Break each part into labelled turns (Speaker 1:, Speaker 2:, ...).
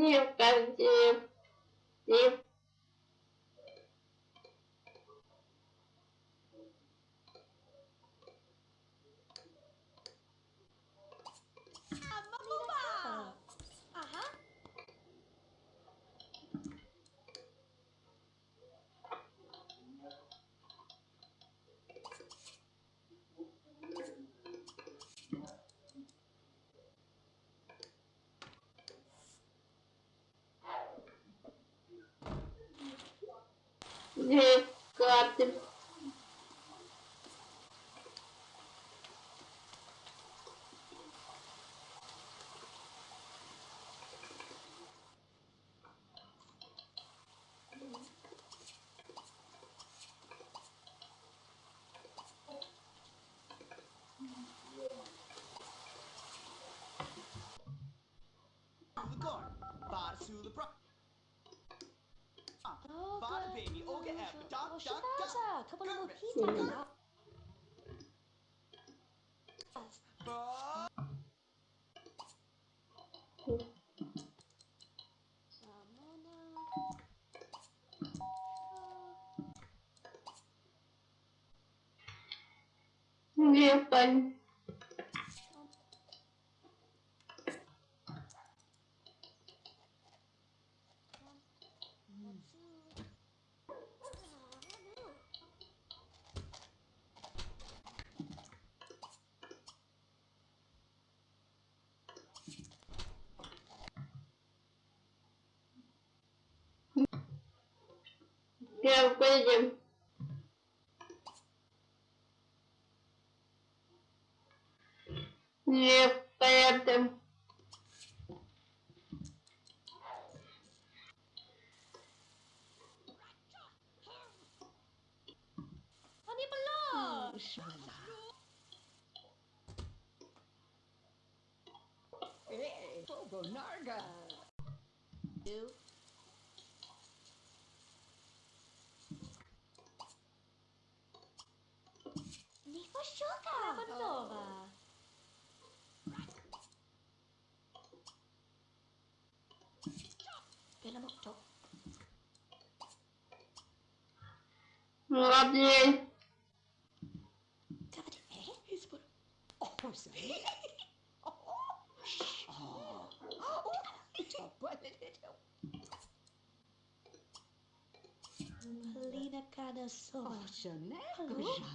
Speaker 1: Нет, в Нет. He got
Speaker 2: Bar to the pro-
Speaker 3: Bada baby, Olga F, dot, dot, dot. Couple more people.
Speaker 1: Yeah, fun. Belgium. Непонятно.
Speaker 4: Narga.
Speaker 3: Two. Asciuga! Prova nova! Pelo amor
Speaker 1: Hadi.
Speaker 3: Cavade. É? Isso por...
Speaker 4: Oh, pois bem. É. Oh. Oh. Oh.
Speaker 3: Lina cada só. Oh,
Speaker 4: Chanel. Oh. Joga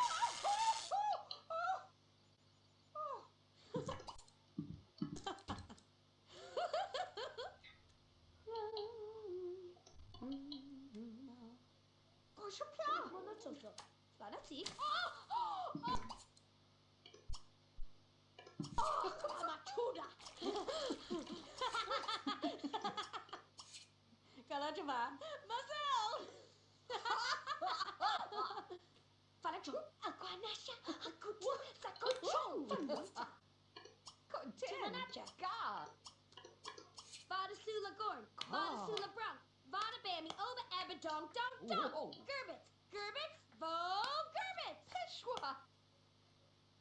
Speaker 4: muszę piach! No,
Speaker 3: no oh ah,
Speaker 4: oh ah, oh ah.
Speaker 3: O! O! O! O! Mama cuda! a te a Marcel! Farachum, aquanacha, acutu, sacochum, fangusta.
Speaker 4: Contentanacha. God.
Speaker 3: Vada Sula Gorn, Vada Sula Brown, Vada Down, down, down! Oh, oh. Gerbit! Gerbit! Bo Gerbit!
Speaker 4: Peshwa!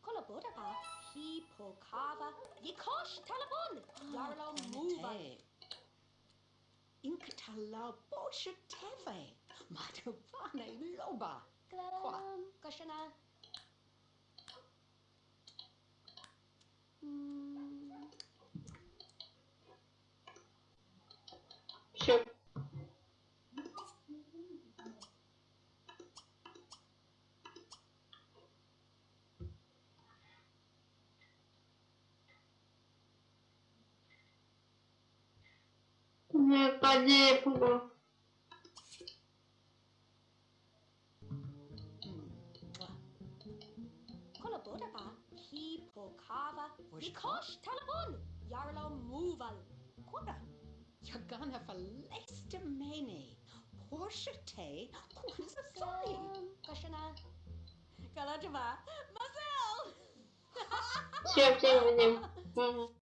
Speaker 3: Kolabodava, he pokava, yikosh talabon, yarlo muva. Hm,
Speaker 4: Inktala bosha teve, madavane loba.
Speaker 3: Qua, kashana. Hmm.
Speaker 1: Sure. panie Pugo.
Speaker 3: Kolabodaba, ki pokava, nikosh talabon, yarlo muval.
Speaker 4: Kora, yagana falestamene, porsche te, kwanza soli.
Speaker 3: Kashana, kalajava, mazel! Sure,
Speaker 1: I'm